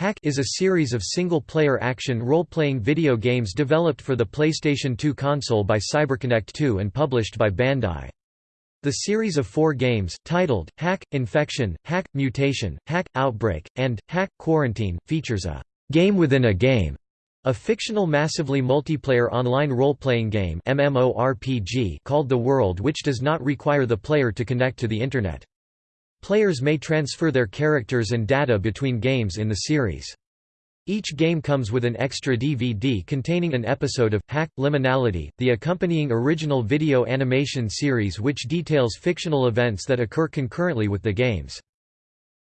Hack is a series of single-player action role-playing video games developed for the PlayStation 2 console by CyberConnect 2 and published by Bandai. The series of four games, titled, Hack, Infection, Hack, Mutation, Hack, Outbreak, and, Hack, Quarantine, features a «game within a game», a fictional massively multiplayer online role-playing game MMORPG called The World which does not require the player to connect to the Internet. Players may transfer their characters and data between games in the series. Each game comes with an extra DVD containing an episode of Hack Liminality, the accompanying original video animation series which details fictional events that occur concurrently with the games.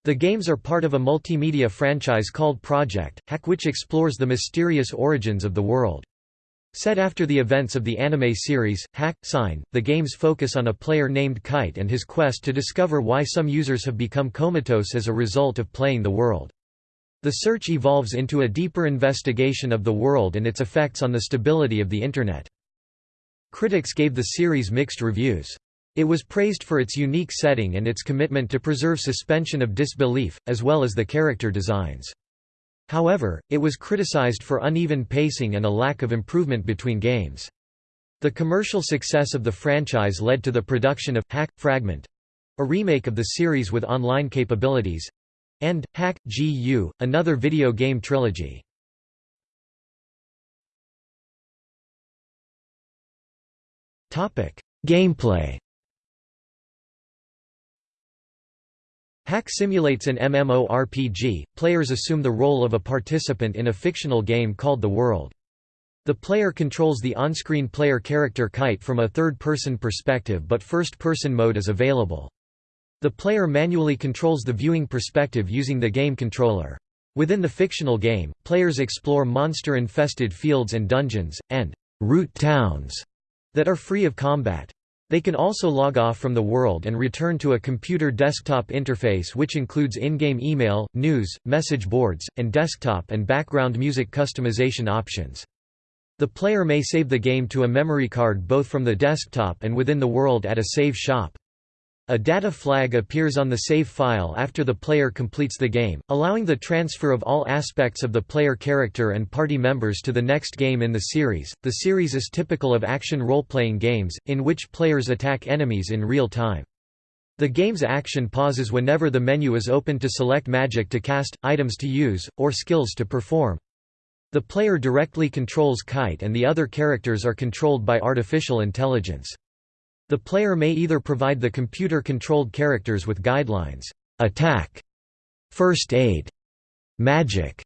The games are part of a multimedia franchise called Project Hack which explores the mysterious origins of the world. Set after the events of the anime series, Hack, Sign, the games focus on a player named Kite and his quest to discover why some users have become comatose as a result of playing the world. The search evolves into a deeper investigation of the world and its effects on the stability of the Internet. Critics gave the series mixed reviews. It was praised for its unique setting and its commitment to preserve suspension of disbelief, as well as the character designs. However, it was criticized for uneven pacing and a lack of improvement between games. The commercial success of the franchise led to the production of Hack Fragment, a remake of the series with online capabilities, and Hack GU, another video game trilogy. Gameplay Hack simulates an MMORPG, players assume the role of a participant in a fictional game called The World. The player controls the on-screen player character Kite from a third-person perspective but first-person mode is available. The player manually controls the viewing perspective using the game controller. Within the fictional game, players explore monster-infested fields and dungeons, and «root towns» that are free of combat. They can also log off from the world and return to a computer desktop interface which includes in-game email, news, message boards, and desktop and background music customization options. The player may save the game to a memory card both from the desktop and within the world at a save shop. A data flag appears on the save file after the player completes the game, allowing the transfer of all aspects of the player character and party members to the next game in the series. The series is typical of action role-playing games, in which players attack enemies in real time. The game's action pauses whenever the menu is open to select magic to cast, items to use, or skills to perform. The player directly controls Kite and the other characters are controlled by artificial intelligence. The player may either provide the computer-controlled characters with guidelines, attack, first aid, magic,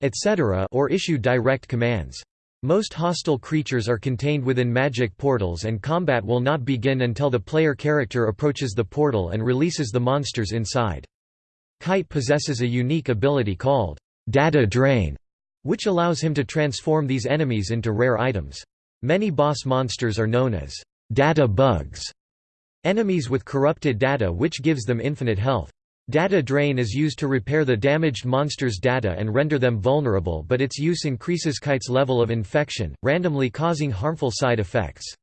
etc. or issue direct commands. Most hostile creatures are contained within magic portals and combat will not begin until the player character approaches the portal and releases the monsters inside. Kite possesses a unique ability called data drain, which allows him to transform these enemies into rare items. Many boss monsters are known as data bugs, enemies with corrupted data which gives them infinite health. Data drain is used to repair the damaged monster's data and render them vulnerable but its use increases Kite's level of infection, randomly causing harmful side effects.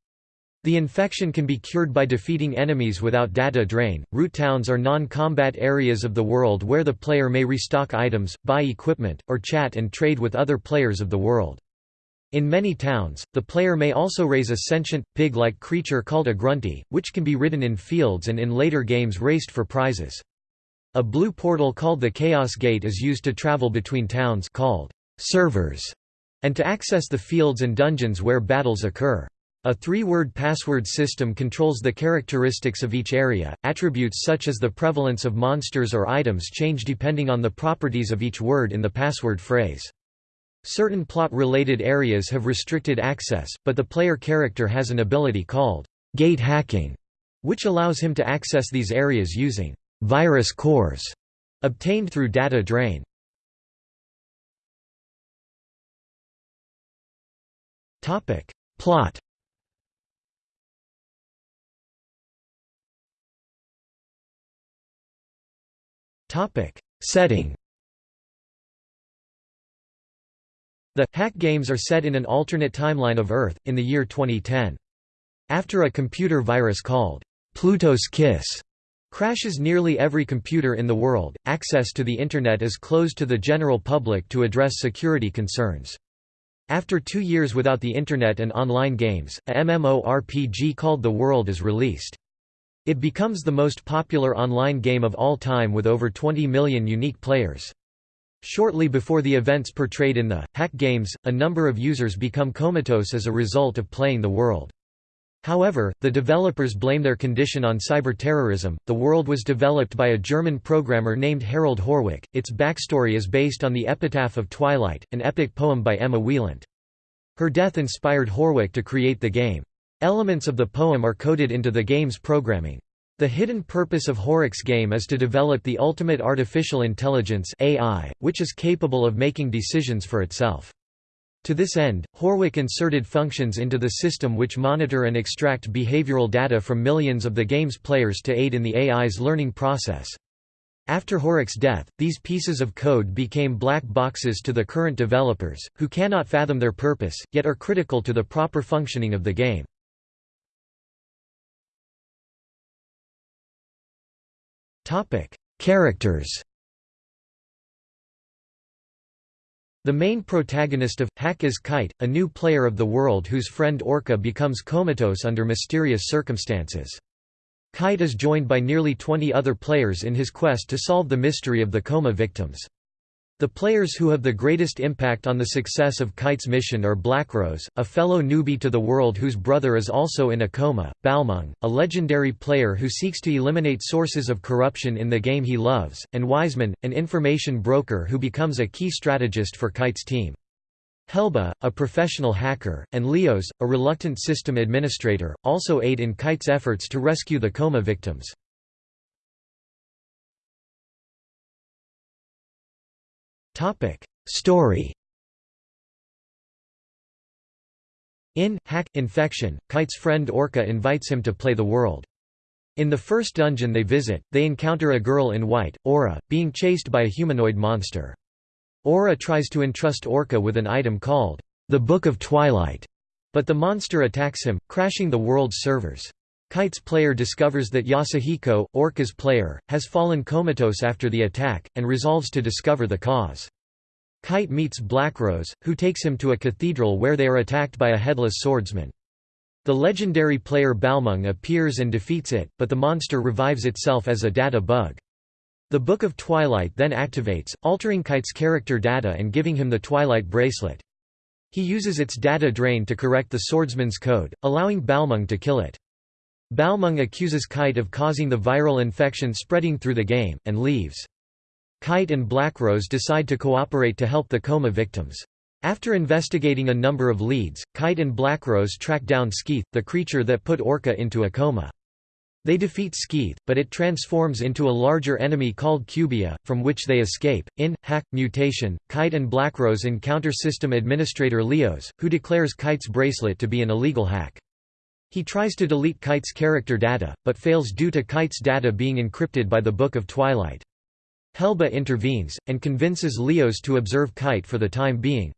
The infection can be cured by defeating enemies without data drain. Root towns are non-combat areas of the world where the player may restock items, buy equipment, or chat and trade with other players of the world. In many towns, the player may also raise a sentient, pig-like creature called a grunty, which can be ridden in fields and in later games raced for prizes. A blue portal called the Chaos Gate is used to travel between towns called servers, and to access the fields and dungeons where battles occur. A three-word password system controls the characteristics of each area. Attributes such as the prevalence of monsters or items change depending on the properties of each word in the password phrase. Certain plot-related areas have restricted access, but the player character has an ability called gate hacking, which allows him to access these areas using virus cores obtained through data drain. Topic: Plot. Topic: Setting. The Hack games are set in an alternate timeline of Earth, in the year 2010. After a computer virus called Pluto's Kiss Crashes nearly every computer in the world. Access to the Internet is closed to the general public to address security concerns. After two years without the Internet and online games, a MMORPG called The World is released. It becomes the most popular online game of all time with over 20 million unique players. Shortly before the events portrayed in the Hack games, a number of users become comatose as a result of playing The World. However, the developers blame their condition on cyberterrorism. The world was developed by a German programmer named Harold Horwich. Its backstory is based on the Epitaph of Twilight, an epic poem by Emma Wielandt. Her death inspired Horwich to create the game. Elements of the poem are coded into the game's programming. The hidden purpose of Horwich's game is to develop the ultimate artificial intelligence AI, which is capable of making decisions for itself. To this end, Horwich inserted functions into the system which monitor and extract behavioral data from millions of the game's players to aid in the AI's learning process. After Horwich's death, these pieces of code became black boxes to the current developers, who cannot fathom their purpose, yet are critical to the proper functioning of the game. Characters The main protagonist of Hack is Kite, a new player of the world whose friend Orca becomes comatose under mysterious circumstances. Kite is joined by nearly 20 other players in his quest to solve the mystery of the coma victims. The players who have the greatest impact on the success of Kite's mission are Blackrose, a fellow newbie to the world whose brother is also in a coma, Balmung, a legendary player who seeks to eliminate sources of corruption in the game he loves, and Wiseman, an information broker who becomes a key strategist for Kite's team. Helba, a professional hacker, and Leos, a reluctant system administrator, also aid in Kite's efforts to rescue the coma victims. Topic: Story. In Hack Infection, Kite's friend Orca invites him to play the world. In the first dungeon they visit, they encounter a girl in white, Aura, being chased by a humanoid monster. Aura tries to entrust Orca with an item called the Book of Twilight, but the monster attacks him, crashing the world's servers. Kite's player discovers that Yasuhiko, Orca's player, has fallen comatose after the attack, and resolves to discover the cause. Kite meets Blackrose, who takes him to a cathedral where they are attacked by a headless swordsman. The legendary player Balmung appears and defeats it, but the monster revives itself as a data bug. The Book of Twilight then activates, altering Kite's character data and giving him the Twilight bracelet. He uses its data drain to correct the swordsman's code, allowing Balmung to kill it. Balmung accuses Kite of causing the viral infection spreading through the game, and leaves. Kite and Blackrose decide to cooperate to help the coma victims. After investigating a number of leads, Kite and Blackrose track down Skeeth, the creature that put Orca into a coma. They defeat Skeeth, but it transforms into a larger enemy called Cubia, from which they escape. In Hack Mutation, Kite and Blackrose encounter system administrator Leos, who declares Kite's bracelet to be an illegal hack. He tries to delete Kite's character data, but fails due to Kite's data being encrypted by the Book of Twilight. Helba intervenes, and convinces Leos to observe Kite for the time being.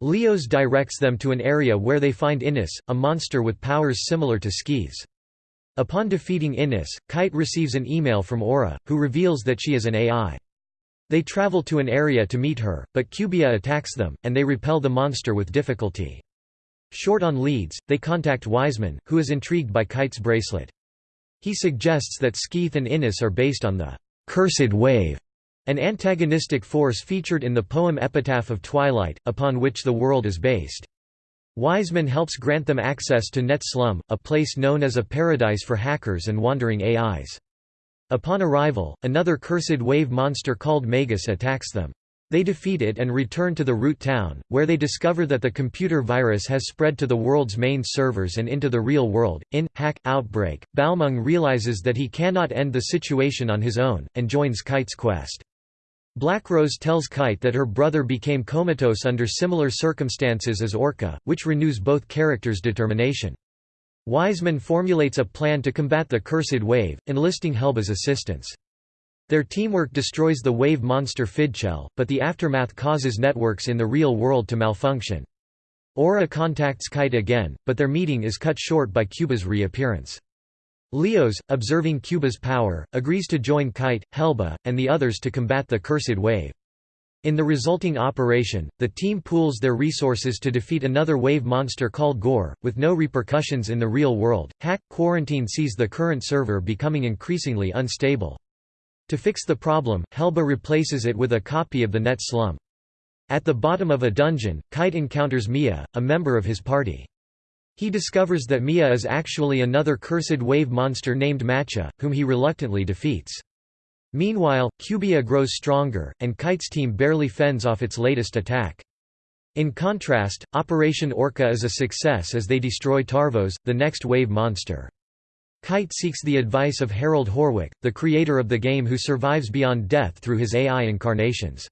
Leos directs them to an area where they find Innis, a monster with powers similar to Skeeth's. Upon defeating Innis, Kite receives an email from Aura, who reveals that she is an AI. They travel to an area to meet her, but Cubia attacks them, and they repel the monster with difficulty. Short on leads, they contact Wiseman, who is intrigued by Kite's bracelet. He suggests that Skeeth and Innis are based on the «cursed wave», an antagonistic force featured in the poem Epitaph of Twilight, upon which the world is based. Wiseman helps grant them access to Net Slum, a place known as a paradise for hackers and wandering AIs. Upon arrival, another cursed wave monster called Magus attacks them. They defeat it and return to the root town, where they discover that the computer virus has spread to the world's main servers and into the real world. In Hack Outbreak, Balmung realizes that he cannot end the situation on his own, and joins Kite's quest. Blackrose tells Kite that her brother became comatose under similar circumstances as Orca, which renews both characters' determination. Wiseman formulates a plan to combat the Cursed Wave, enlisting Helba's assistance. Their teamwork destroys the wave monster Fidchel, but the aftermath causes networks in the real world to malfunction. Aura contacts Kite again, but their meeting is cut short by Cubia's reappearance. Leos, observing Cubia's power, agrees to join Kite, Helba, and the others to combat the Cursed Wave. In the resulting operation, the team pools their resources to defeat another wave monster called Gore, with no repercussions in the real world. Hack Quarantine sees the current server becoming increasingly unstable. To fix the problem, Helba replaces it with a copy of the net slum. At the bottom of a dungeon, Kite encounters Mia, a member of his party. He discovers that Mia is actually another cursed wave monster named Macha, whom he reluctantly defeats. Meanwhile, Cubia grows stronger, and Kite's team barely fends off its latest attack. In contrast, Operation Orca is a success as they destroy Tarvos, the next wave monster. Kite seeks the advice of Harold Horwick, the creator of the game who survives beyond death through his AI incarnations.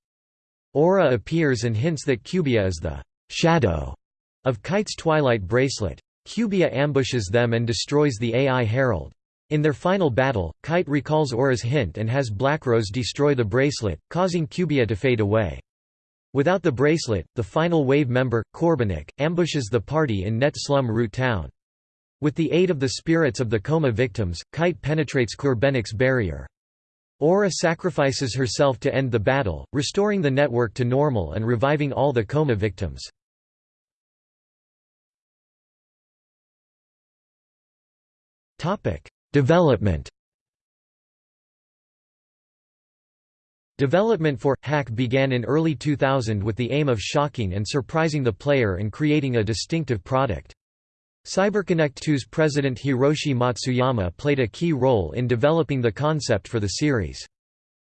Aura appears and hints that Cubia is the shadow of Kite's Twilight bracelet. Cubia ambushes them and destroys the AI Herald. In their final battle, Kite recalls Aura's hint and has Blackrose destroy the bracelet, causing Cubia to fade away. Without the bracelet, the final wave member, Corbenik, ambushes the party in Net Slum Root Town. With the aid of the spirits of the coma victims, Kite penetrates Corbenik's barrier. Aura sacrifices herself to end the battle, restoring the network to normal and reviving all the coma victims. Development. Development for Hack began in early 2000 with the aim of shocking and surprising the player and creating a distinctive product. CyberConnect 2's president Hiroshi Matsuyama played a key role in developing the concept for the series.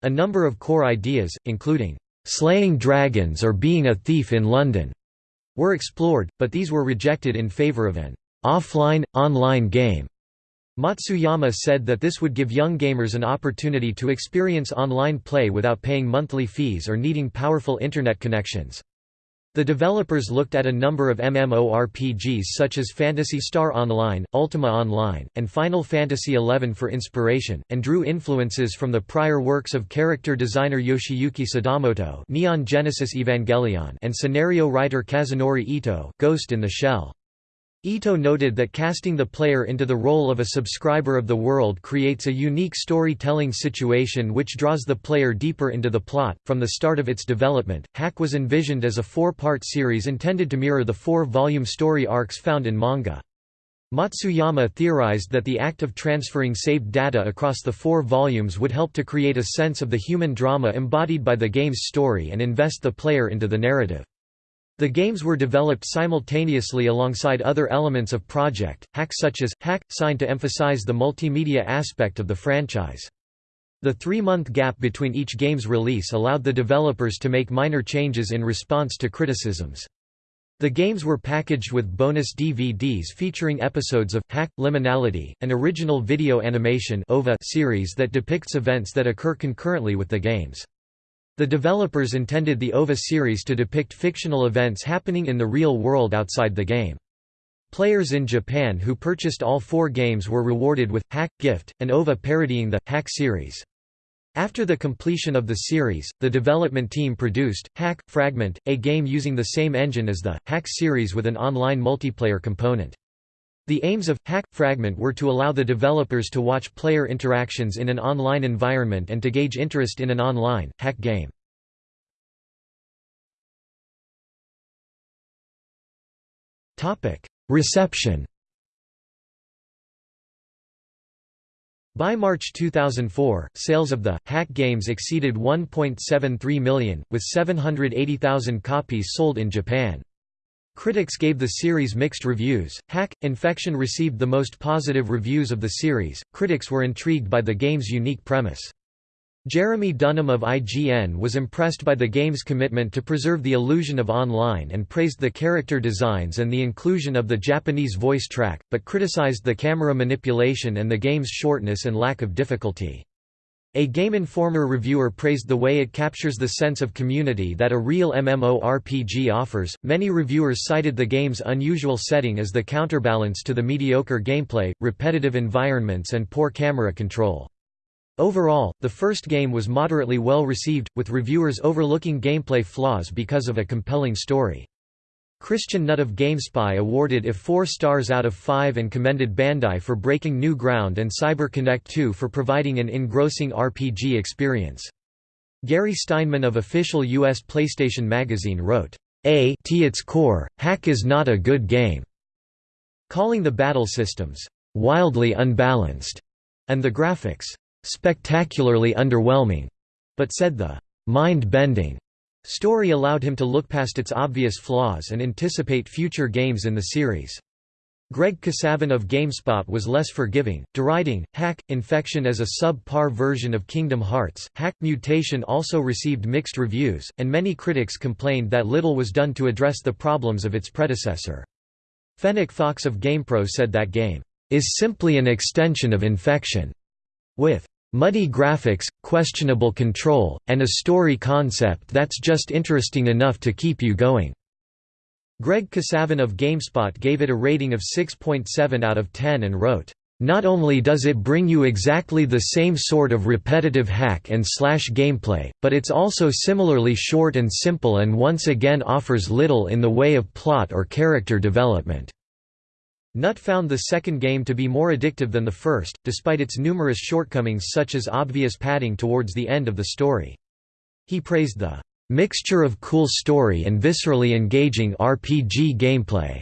A number of core ideas, including slaying dragons or being a thief in London, were explored, but these were rejected in favor of an offline, online game. Matsuyama said that this would give young gamers an opportunity to experience online play without paying monthly fees or needing powerful internet connections. The developers looked at a number of MMORPGs such as Phantasy Star Online, Ultima Online, and Final Fantasy XI for inspiration, and drew influences from the prior works of character designer Yoshiyuki Sadamoto Neon Genesis Evangelion and scenario writer Kazunori Ito Ghost in the Shell. Ito noted that casting the player into the role of a subscriber of the world creates a unique storytelling situation which draws the player deeper into the plot. From the start of its development, Hack was envisioned as a four part series intended to mirror the four volume story arcs found in manga. Matsuyama theorized that the act of transferring saved data across the four volumes would help to create a sense of the human drama embodied by the game's story and invest the player into the narrative. The games were developed simultaneously alongside other elements of Project Hack such as, Hack, signed to emphasize the multimedia aspect of the franchise. The three-month gap between each game's release allowed the developers to make minor changes in response to criticisms. The games were packaged with bonus DVDs featuring episodes of Hack Liminality, an original video animation series that depicts events that occur concurrently with the games. The developers intended the OVA series to depict fictional events happening in the real world outside the game. Players in Japan who purchased all four games were rewarded with Hack Gift, an OVA parodying the Hack series. After the completion of the series, the development team produced Hack Fragment, a game using the same engine as the Hack series with an online multiplayer component. The aims of Hack Fragment were to allow the developers to watch player interactions in an online environment and to gauge interest in an online, hack game. Topic: Reception By March 2004, sales of the Hack games exceeded 1.73 million, with 780,000 copies sold in Japan. Critics gave the series mixed reviews. Hack Infection received the most positive reviews of the series. Critics were intrigued by the game's unique premise. Jeremy Dunham of IGN was impressed by the game's commitment to preserve the illusion of online and praised the character designs and the inclusion of the Japanese voice track, but criticized the camera manipulation and the game's shortness and lack of difficulty. A Game Informer reviewer praised the way it captures the sense of community that a real MMORPG offers. Many reviewers cited the game's unusual setting as the counterbalance to the mediocre gameplay, repetitive environments, and poor camera control. Overall, the first game was moderately well received, with reviewers overlooking gameplay flaws because of a compelling story. Christian Nutt of GameSpy awarded it 4 stars out of 5 and commended Bandai for breaking new ground and CyberConnect 2 for providing an engrossing RPG experience. Gary Steinman of official U.S. PlayStation Magazine wrote, A to its core, Hack is not a good game, calling the battle systems, wildly unbalanced, and the graphics, spectacularly underwhelming, but said the mind-bending Story allowed him to look past its obvious flaws and anticipate future games in the series. Greg Kasavin of GameSpot was less forgiving, deriding Hack Infection as a sub-par version of Kingdom Hearts. Hack Mutation also received mixed reviews, and many critics complained that little was done to address the problems of its predecessor. Fennec Fox of GamePro said that game is simply an extension of Infection, with Muddy graphics, questionable control, and a story concept that's just interesting enough to keep you going." Greg Kasavin of GameSpot gave it a rating of 6.7 out of 10 and wrote, "...not only does it bring you exactly the same sort of repetitive hack and slash gameplay, but it's also similarly short and simple and once again offers little in the way of plot or character development." Nutt found the second game to be more addictive than the first, despite its numerous shortcomings such as obvious padding towards the end of the story. He praised the "...mixture of cool story and viscerally engaging RPG gameplay."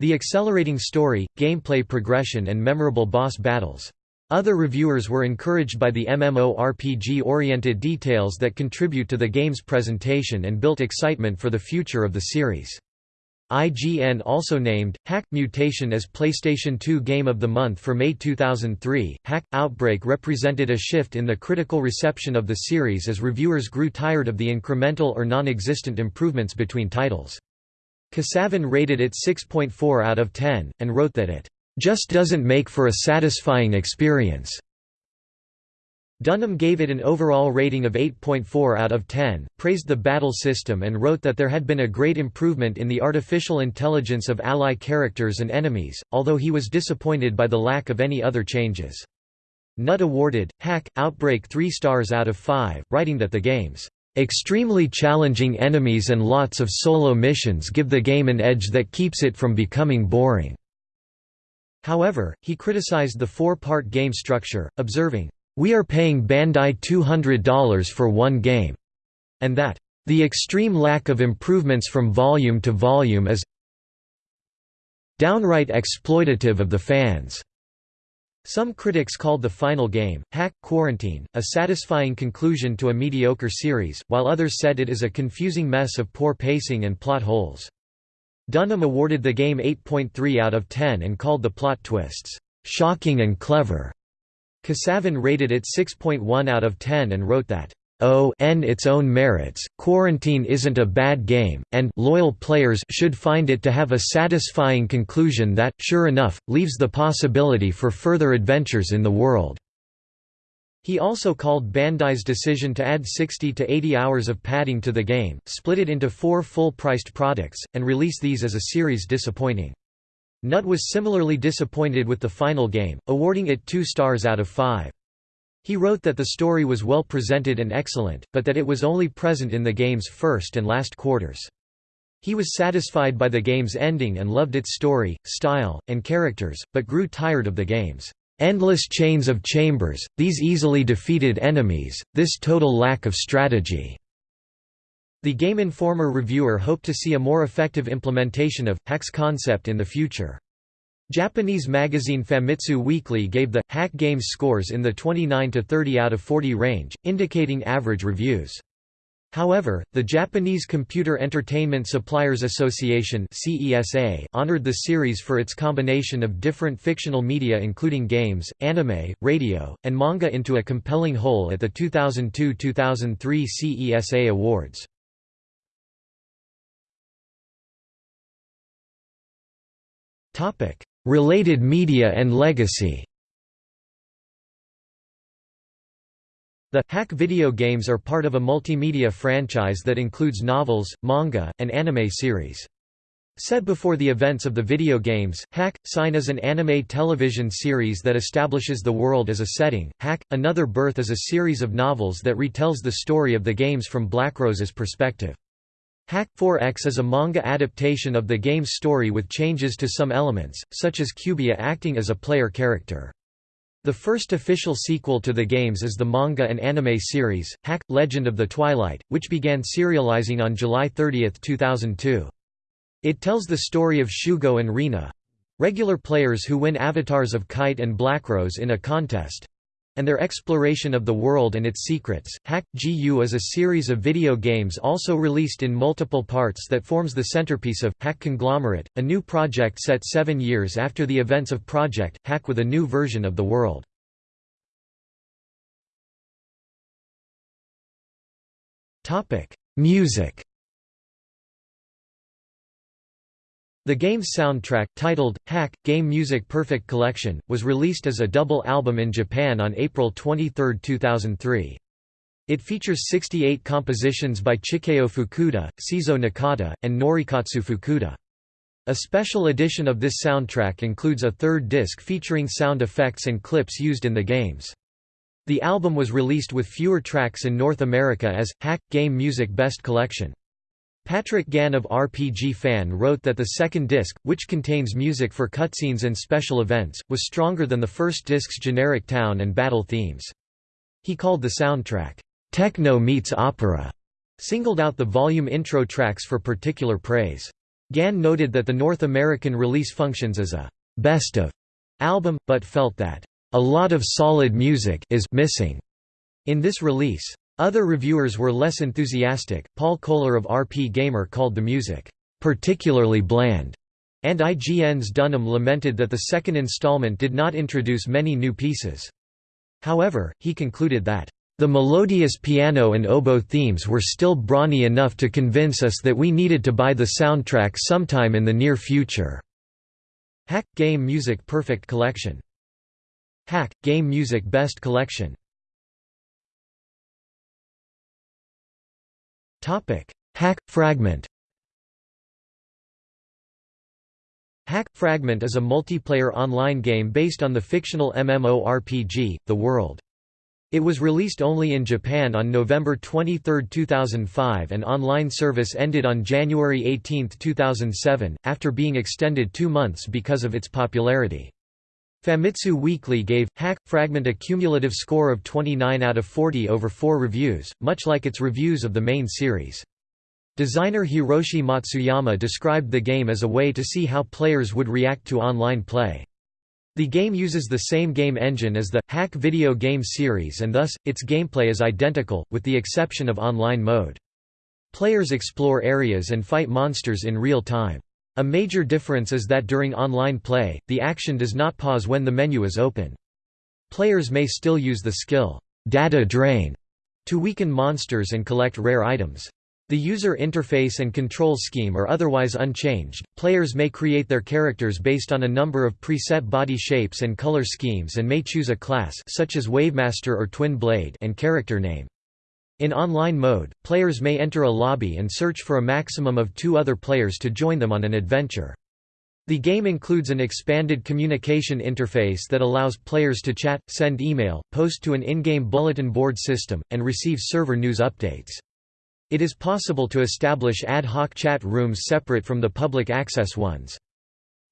The accelerating story, gameplay progression and memorable boss battles. Other reviewers were encouraged by the MMORPG-oriented details that contribute to the game's presentation and built excitement for the future of the series. IGN also named Hack Mutation as PlayStation 2 Game of the Month for May 2003. Hack Outbreak represented a shift in the critical reception of the series as reviewers grew tired of the incremental or non existent improvements between titles. Kasavin rated it 6.4 out of 10, and wrote that it just doesn't make for a satisfying experience. Dunham gave it an overall rating of 8.4 out of 10, praised the battle system and wrote that there had been a great improvement in the artificial intelligence of ally characters and enemies, although he was disappointed by the lack of any other changes. Nutt awarded, Hack, Outbreak 3 stars out of 5, writing that the game's extremely challenging enemies and lots of solo missions give the game an edge that keeps it from becoming boring. However, he criticized the four-part game structure, observing, we are paying Bandai $200 for one game, and that the extreme lack of improvements from volume to volume is downright exploitative of the fans. Some critics called the final game, Hack Quarantine, a satisfying conclusion to a mediocre series, while others said it is a confusing mess of poor pacing and plot holes. Dunham awarded the game 8.3 out of 10 and called the plot twists, "...shocking and clever." Kasavin rated it 6.1 out of 10 and wrote that, "Oh n its own merits, Quarantine isn't a bad game, and loyal players should find it to have a satisfying conclusion that, sure enough, leaves the possibility for further adventures in the world." He also called Bandai's decision to add 60 to 80 hours of padding to the game, split it into four full-priced products, and release these as a series disappointing. Nutt was similarly disappointed with the final game, awarding it two stars out of five. He wrote that the story was well presented and excellent, but that it was only present in the game's first and last quarters. He was satisfied by the game's ending and loved its story, style, and characters, but grew tired of the game's endless chains of chambers, these easily defeated enemies, this total lack of strategy. The Game Informer reviewer hoped to see a more effective implementation of Hack's concept in the future. Japanese magazine Famitsu Weekly gave the Hack Games scores in the 29 to 30 out of 40 range, indicating average reviews. However, the Japanese Computer Entertainment Suppliers Association (CESA) honored the series for its combination of different fictional media including games, anime, radio, and manga into a compelling whole at the 2002-2003 CESA Awards. Related media and legacy The Hack video games are part of a multimedia franchise that includes novels, manga, and anime series. Set before the events of the video games, Hack, Sign is an anime television series that establishes the world as a setting. Hack, Another Birth is a series of novels that retells the story of the games from Blackrose's perspective. Hack 4X is a manga adaptation of the game's story with changes to some elements, such as Cubia acting as a player character. The first official sequel to the games is the manga and anime series, Hack – Legend of the Twilight, which began serializing on July 30, 2002. It tells the story of Shugo and Rina—regular players who win avatars of Kite and Blackrose in a contest, and their exploration of the world and its secrets. Hack GU is a series of video games also released in multiple parts that forms the centerpiece of Hack Conglomerate, a new project set seven years after the events of Project Hack with a new version of the world. Topic: Music The game's soundtrack, titled, Hack, Game Music Perfect Collection, was released as a double album in Japan on April 23, 2003. It features 68 compositions by Chikeo Fukuda, Seizo Nakata, and Norikatsu Fukuda. A special edition of this soundtrack includes a third disc featuring sound effects and clips used in the games. The album was released with fewer tracks in North America as, Hack, Game Music Best Collection. Patrick Gann of RPG Fan wrote that the second disc, which contains music for cutscenes and special events, was stronger than the first disc's generic town and battle themes. He called the soundtrack, "'Techno meets opera' singled out the volume intro tracks for particular praise. Gann noted that the North American release functions as a «best of» album, but felt that «a lot of solid music is missing» in this release. Other reviewers were less enthusiastic. Paul Kohler of RP Gamer called the music particularly bland, and IGN's Dunham lamented that the second installment did not introduce many new pieces. However, he concluded that the melodious piano and oboe themes were still brawny enough to convince us that we needed to buy the soundtrack sometime in the near future. Hack Game Music Perfect Collection Hack Game Music Best Collection Hack – Fragment Hack – Fragment is a multiplayer online game based on the fictional MMORPG, The World. It was released only in Japan on November 23, 2005 and online service ended on January 18, 2007, after being extended two months because of its popularity. Famitsu Weekly gave Hack Fragment a cumulative score of 29 out of 40 over 4 reviews, much like its reviews of the main series. Designer Hiroshi Matsuyama described the game as a way to see how players would react to online play. The game uses the same game engine as the Hack video game series and thus, its gameplay is identical, with the exception of online mode. Players explore areas and fight monsters in real time. A major difference is that during online play, the action does not pause when the menu is open. Players may still use the skill, data drain, to weaken monsters and collect rare items. The user interface and control scheme are otherwise unchanged. Players may create their characters based on a number of preset body shapes and color schemes and may choose a class such as Wavemaster or Twin Blade and character name. In online mode, players may enter a lobby and search for a maximum of two other players to join them on an adventure. The game includes an expanded communication interface that allows players to chat, send email, post to an in-game bulletin board system, and receive server news updates. It is possible to establish ad hoc chat rooms separate from the public access ones.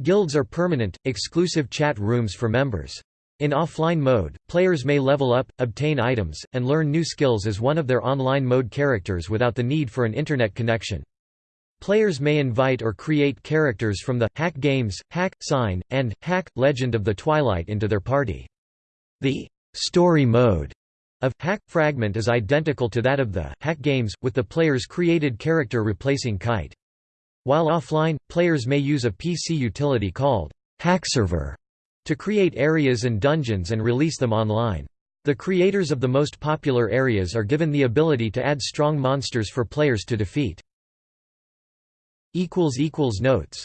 Guilds are permanent, exclusive chat rooms for members. In offline mode, players may level up, obtain items, and learn new skills as one of their online mode characters without the need for an internet connection. Players may invite or create characters from the Hack Games, Hack Sign, and Hack Legend of the Twilight into their party. The story mode of Hack Fragment is identical to that of the Hack Games, with the player's created character replacing Kite. While offline, players may use a PC utility called Hackserver to create areas and dungeons and release them online. The creators of the most popular areas are given the ability to add strong monsters for players to defeat. Notes